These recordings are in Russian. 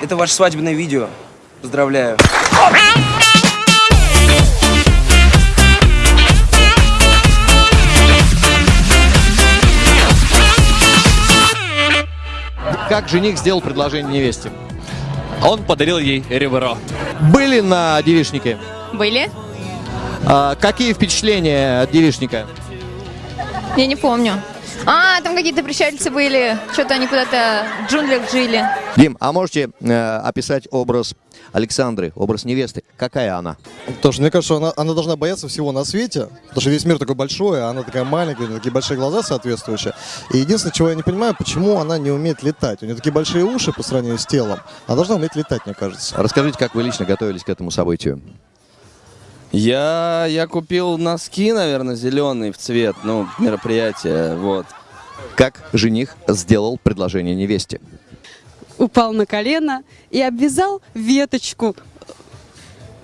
Это ваше свадебное видео. Поздравляю. Как жених сделал предложение невесте? Он подарил ей ребро. Были на девичнике? Были? А, какие впечатления от девичника? Я не помню. А, там какие-то пришельцы были. Что-то они куда-то в джунглях жили. Дим, а можете э, описать образ Александры, образ невесты? Какая она? Потому что мне кажется, она, она должна бояться всего на свете, потому что весь мир такой большой, а она такая маленькая, у нее такие большие глаза соответствующие. И единственное, чего я не понимаю, почему она не умеет летать. У нее такие большие уши по сравнению с телом. Она должна уметь летать, мне кажется. Расскажите, как вы лично готовились к этому событию? Я, я купил носки, наверное, зеленые в цвет, ну, мероприятие, вот. Как жених сделал предложение невесте? упал на колено и обвязал веточку,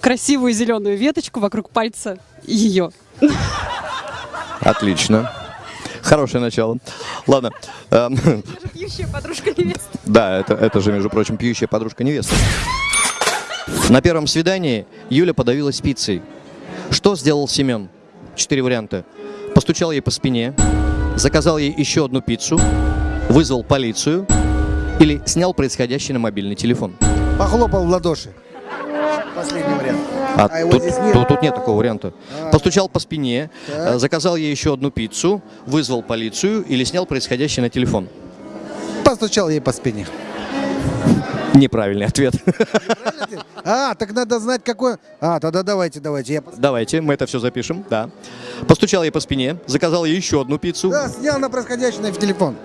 красивую зеленую веточку вокруг пальца ее. Отлично. Хорошее начало. Ладно. эм, Пьющая подружка невесты. Да, это, это же, между прочим, пьющая подружка невесты. На первом свидании Юля подавилась пиццей. Что сделал Семен? Четыре варианта. Постучал ей по спине, заказал ей еще одну пиццу, вызвал полицию или снял происходящее на мобильный телефон. Похлопал в ладоши. Последний вариант. А, А тут, нет? тут- тут нет такого варианта. А. Постучал по спине, Так. э, заказал ей еще одну пиццу, вызвал полицию или снял происходящее на телефон. Постучал ей по спине. Неправильный ответ. А, так надо знать, какой... А, тогда давайте, давайте. Я... Давайте, мы это все запишем, да. Постучал ей по спине, заказал ей еще одну пиццу. Да, снял на происходящее в телефон.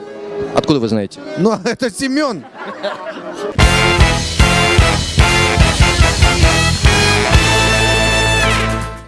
Откуда вы знаете? Ну, это Семен.